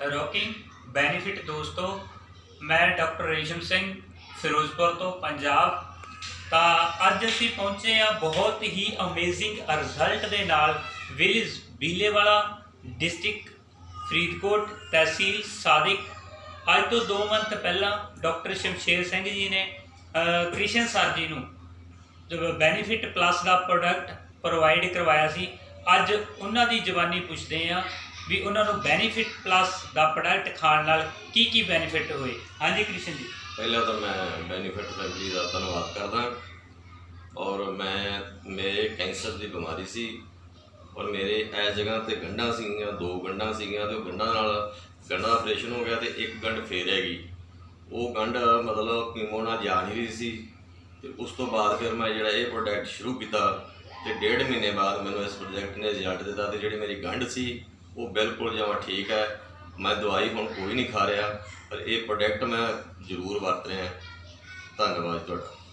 ਰੋਕਿੰਗ benefit ਦੋਸਤੋ, ਮੈਂ doctor Resham Singh, Firozpur ਤੋਂ ਪੰਜਾਬ। ਤਾਂ ਅੱਜ ਅਸੀਂ ਪਹੁੰਚੇ ਆ ਬਹੁਤ ਹੀ ਅਮੇਜ਼ਿੰਗ ਰਿਜ਼ਲਟ ਦੇ ਨਾਲ ਵਿਲੇਜ ਬੀਲੇਵਾਲਾ ਡਿਸਟ੍ਰਿਕਟ ਫਰੀਦਕੋਟ ਤਹਿਸੀਲ ਸਾਦਿਕ। ਅੱਜ ਤੋਂ 2 ਮੰਥ ਪਹਿਲਾਂ ਡਾਕਟਰ ਸ਼ਮਸ਼ੇਰ ਸਿੰਘ ਜੀ ਨੇ ਕ੍ਰਿਸ਼ਨ ਸਰ ਜੀ ਨੂੰ ਬੈਨੀਫਿਟ ਪਲੱਸ ਦਾ ਪ੍ਰੋਡਕਟ ਪ੍ਰੋਵਾਈਡ ਕਰਵਾਇਆ ਸੀ। ਅੱਜ ਉਹਨਾਂ ਦੀ ਜ਼ਬਾਨੀ ਪੁੱਛਦੇ ਆ ਵੀ ਉਹਨਾਂ ਨੂੰ ਬੈਨੀਫਿਟ ਪਲੱਸ ਦਾ ਪ੍ਰੋਡਕਟ ਖਾਣ ਨਾਲ ਕੀ ਕੀ ਬੈਨੀਫਿਟ ਹੋਏ? ਹਾਂਜੀ ਕ੍ਰਿਸ਼ਨ ਜੀ। ਪਹਿਲਾਂ ਤਾਂ ਮੈਂ ਬੈਨੀਫਿਟ ਫੈਮਿਲੀ ਦਾ ਧੰਨਵਾਦ ਕਰਦਾ। ਔਰ ਮੈਂ, ਮੇਰੇ ਕੈਂਸਰ ਦੀ ਬਿਮਾਰੀ ਸੀ। ਔਰ ਮੇਰੇ ਐ ਜਗ੍ਹਾ ਤੇ ਗੰਢਾਂ ਸੀਗੀਆਂ, ਦੋ ਗੰਢਾਂ ਸੀਗੀਆਂ ਤੇ ਉਹ ਗੰਢਾਂ ਨਾਲ ਗੰਢਾਂ ਦਾ ਆਪਰੇਸ਼ਨ ਹੋ ਗਿਆ ਤੇ ਇੱਕ ਗੰਢ ਫੇਰ ਹੈਗੀ ਉਹ ਗੰਢ ਮਤਲਬ ਕੀਮੋ ਨਾਲ ਜਾ ਨਹੀਂ ਰਹੀ ਸੀ। ਤੇ ਉਸ ਤੋਂ ਬਾਅਦ ਫਿਰ ਮੈਂ ਜਿਹੜਾ ਇਹ ਪ੍ਰੋਡਕਟ ਸ਼ੁਰੂ ਕੀਤਾ ਤੇ ਡੇਢ ਮਹੀਨੇ ਬਾਅਦ ਮੈਨੂੰ ਇਸ ਪ੍ਰੋਜੈਕਟ ਨੇ ਰਿਜ਼ਲਟ ਦਿੱਤਾ ਤੇ ਜਿਹੜੀ ਮੇਰੀ ਗੰਢ ਸੀ ਉਹ ਬਿਲਕੁਲ ਜਮਾਂ ਠੀਕ ਹੈ। ਮੈਂ ਦਵਾਈ ਹੁਣ ਕੋਈ ਨਹੀਂ ਖਾ ਰਿਹਾ, ਪਰ ਇਹ ਪ੍ਰੋਡਕਟ ਮੈਂ ਜ਼ਰੂਰ ਵਰਤ ਰਿਹਾ। ਧੰਨਵਾਦ ਤੁਹਾਡਾ।